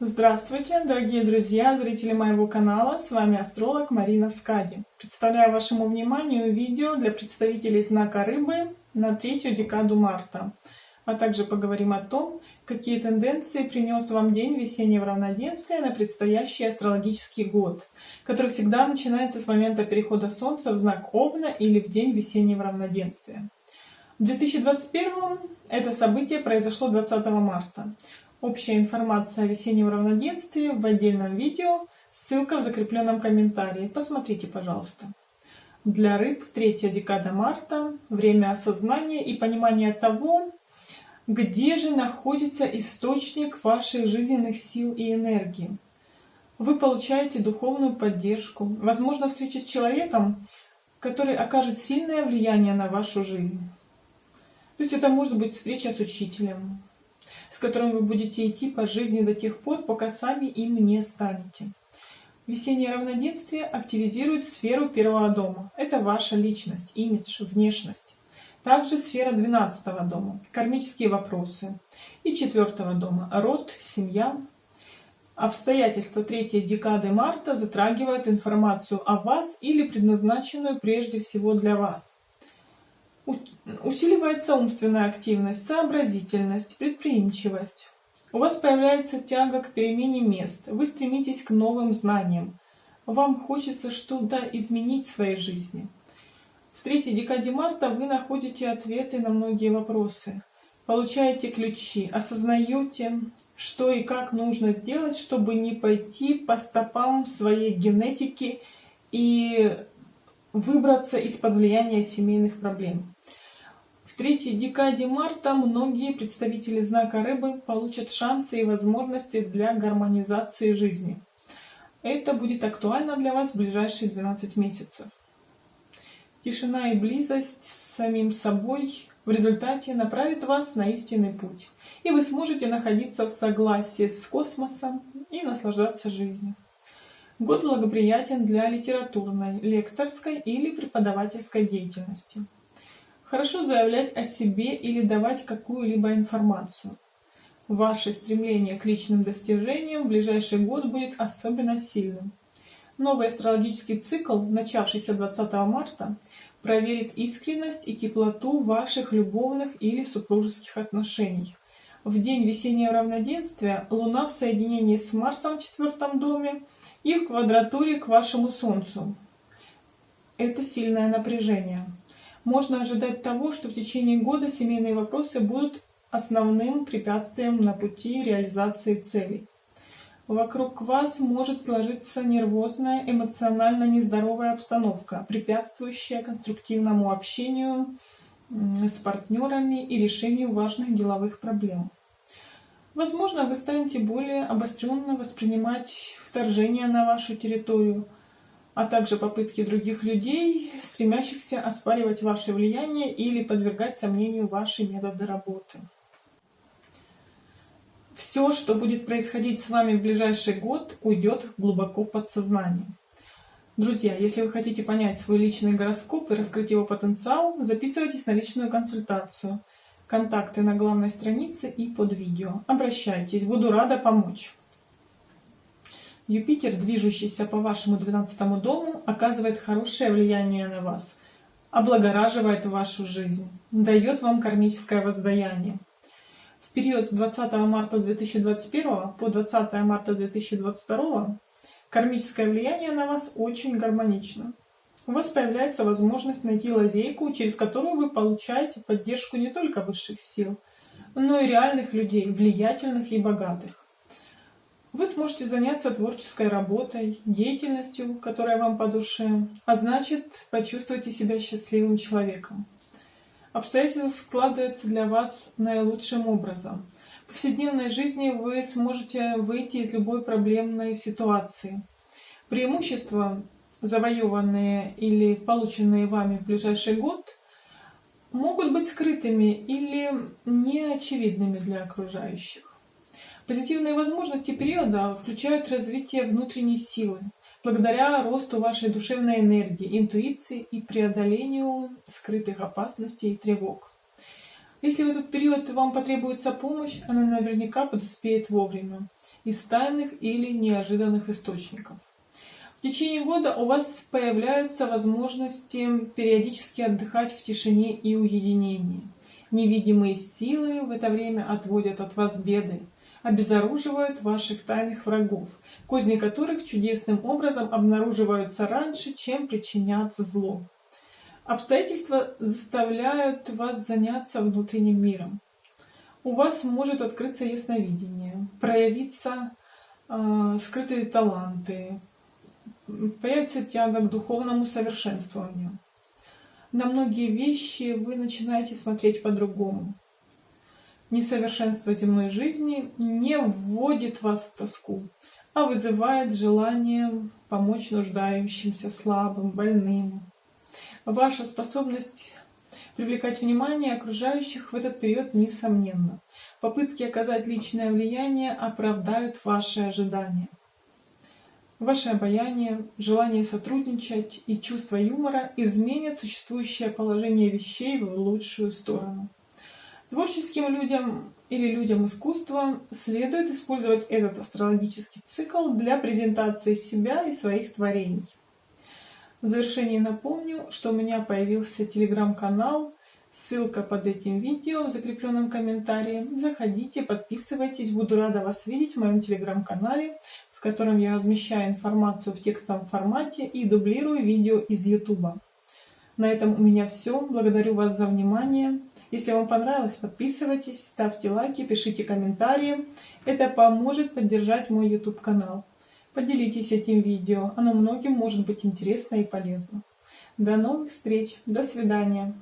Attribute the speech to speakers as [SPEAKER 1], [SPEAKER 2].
[SPEAKER 1] Здравствуйте, дорогие друзья, зрители моего канала, с вами астролог Марина Скади. Представляю вашему вниманию видео для представителей знака Рыбы на третью декаду марта. А также поговорим о том, какие тенденции принес вам день весеннего равноденствия на предстоящий астрологический год, который всегда начинается с момента перехода Солнца в знак Овна или в день весеннего равноденствия. В 2021 это событие произошло 20 марта. Общая информация о весеннем равноденствии в отдельном видео, ссылка в закрепленном комментарии. Посмотрите, пожалуйста. Для рыб третья декада марта, время осознания и понимания того, где же находится источник ваших жизненных сил и энергии. Вы получаете духовную поддержку, возможно, встреча с человеком, который окажет сильное влияние на вашу жизнь. То есть это может быть встреча с учителем, с которым вы будете идти по жизни до тех пор, пока сами им не станете. Весеннее равноденствие активизирует сферу первого дома. Это ваша личность, имидж, внешность. Также сфера 12 дома, кармические вопросы. И 4 дома, род, семья. Обстоятельства третьей декады марта затрагивают информацию о вас или предназначенную прежде всего для вас. Усиливается умственная активность, сообразительность, предприимчивость. У вас появляется тяга к перемене мест. Вы стремитесь к новым знаниям. Вам хочется что-то изменить в своей жизни. В третьей декаде марта вы находите ответы на многие вопросы. Получаете ключи, осознаете, что и как нужно сделать, чтобы не пойти по стопам своей генетики и выбраться из-под влияния семейных проблем третьей декаде марта многие представители знака рыбы получат шансы и возможности для гармонизации жизни. Это будет актуально для вас в ближайшие 12 месяцев. Тишина и близость с самим собой в результате направит вас на истинный путь. И вы сможете находиться в согласии с космосом и наслаждаться жизнью. Год благоприятен для литературной, лекторской или преподавательской деятельности. Хорошо заявлять о себе или давать какую-либо информацию. Ваше стремление к личным достижениям в ближайший год будет особенно сильным. Новый астрологический цикл, начавшийся 20 марта, проверит искренность и теплоту ваших любовных или супружеских отношений. В день весеннего равноденствия Луна в соединении с Марсом в четвертом доме и в квадратуре к вашему Солнцу. Это сильное напряжение можно ожидать того, что в течение года семейные вопросы будут основным препятствием на пути реализации целей. Вокруг вас может сложиться нервозная, эмоционально нездоровая обстановка, препятствующая конструктивному общению с партнерами и решению важных деловых проблем. Возможно, вы станете более обостренно воспринимать вторжение на вашу территорию – а также попытки других людей, стремящихся оспаривать ваше влияние или подвергать сомнению ваши методы работы. Все, что будет происходить с вами в ближайший год, уйдет глубоко в подсознание. Друзья, если вы хотите понять свой личный гороскоп и раскрыть его потенциал, записывайтесь на личную консультацию. Контакты на главной странице и под видео. Обращайтесь, буду рада помочь. Юпитер, движущийся по вашему 12 дому, оказывает хорошее влияние на вас, облагораживает вашу жизнь, дает вам кармическое воздаяние. В период с 20 марта 2021 по 20 марта 2022 кармическое влияние на вас очень гармонично. У вас появляется возможность найти лазейку, через которую вы получаете поддержку не только высших сил, но и реальных людей, влиятельных и богатых. Вы сможете заняться творческой работой, деятельностью, которая вам по душе, а значит, почувствуйте себя счастливым человеком. Обстоятельства складываются для вас наилучшим образом. В повседневной жизни вы сможете выйти из любой проблемной ситуации. Преимущества, завоеванные или полученные вами в ближайший год, могут быть скрытыми или неочевидными для окружающих. Позитивные возможности периода включают развитие внутренней силы, благодаря росту вашей душевной энергии, интуиции и преодолению скрытых опасностей и тревог. Если в этот период вам потребуется помощь, она наверняка подоспеет вовремя. из тайных или неожиданных источников. В течение года у вас появляются возможности периодически отдыхать в тишине и уединении. Невидимые силы в это время отводят от вас беды, обезоруживают ваших тайных врагов, козни которых чудесным образом обнаруживаются раньше, чем причинят зло. Обстоятельства заставляют вас заняться внутренним миром. У вас может открыться ясновидение, проявиться э, скрытые таланты, появится тяга к духовному совершенствованию. На многие вещи вы начинаете смотреть по-другому. Несовершенство земной жизни не вводит вас в тоску, а вызывает желание помочь нуждающимся, слабым, больным. Ваша способность привлекать внимание окружающих в этот период несомненно. Попытки оказать личное влияние оправдают ваши ожидания. Ваше обаяние, желание сотрудничать и чувство юмора изменят существующее положение вещей в лучшую сторону. Творческим людям или людям искусства следует использовать этот астрологический цикл для презентации себя и своих творений. В завершении напомню, что у меня появился телеграм-канал, ссылка под этим видео в закрепленном комментарии. Заходите, подписывайтесь, буду рада вас видеть в моем телеграм-канале в котором я размещаю информацию в текстовом формате и дублирую видео из YouTube. На этом у меня все. Благодарю вас за внимание. Если вам понравилось, подписывайтесь, ставьте лайки, пишите комментарии. Это поможет поддержать мой YouTube канал. Поделитесь этим видео, оно многим может быть интересно и полезно. До новых встреч, до свидания.